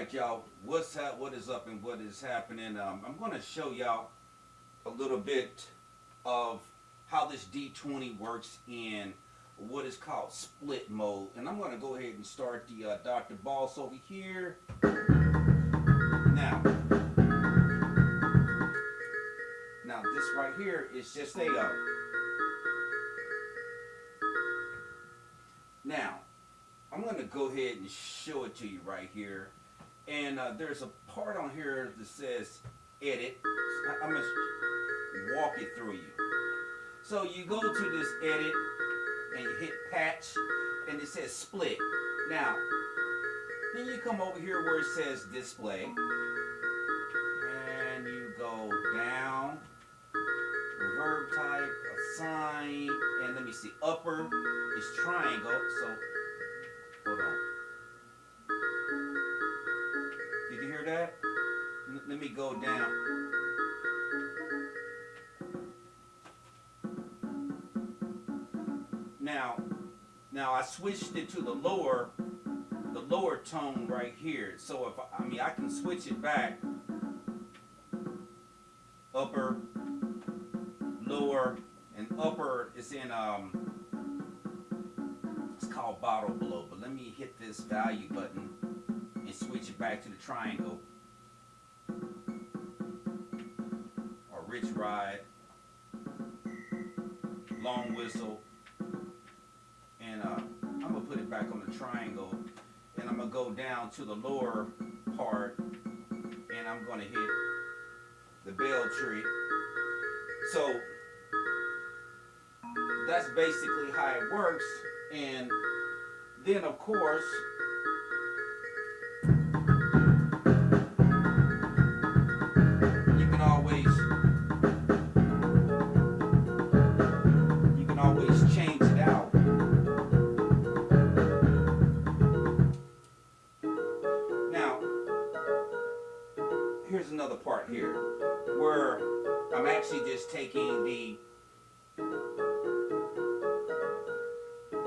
right, y'all. What's up? What is up and what is happening? Um, I'm going to show y'all a little bit of how this D20 works in what is called split mode. And I'm going to go ahead and start the uh, Dr. Boss over here. Now, now this right here is just a uh, Now, I'm going to go ahead and show it to you right here. And uh, there's a part on here that says edit. I- I'm going to walk it through you. So you go to this edit and you hit patch and it says split. Now, then you come over here where it says display and you go down, verb type, assign, and let me see, upper is triangle, so hold on. Hear that? Let me go down. Now, now I switched it to the lower, the lower tone right here. So if I mean I can switch it back, upper, lower, and upper is in um, it's called bottle blow. But let me hit this value button and switch it back to the triangle or rich ride, long whistle, and uh, I'm gonna put it back on the triangle, and I'm gonna go down to the lower part, and I'm gonna hit the bell tree. So that's basically how it works, and then of course. Here's another part here where I'm actually just taking the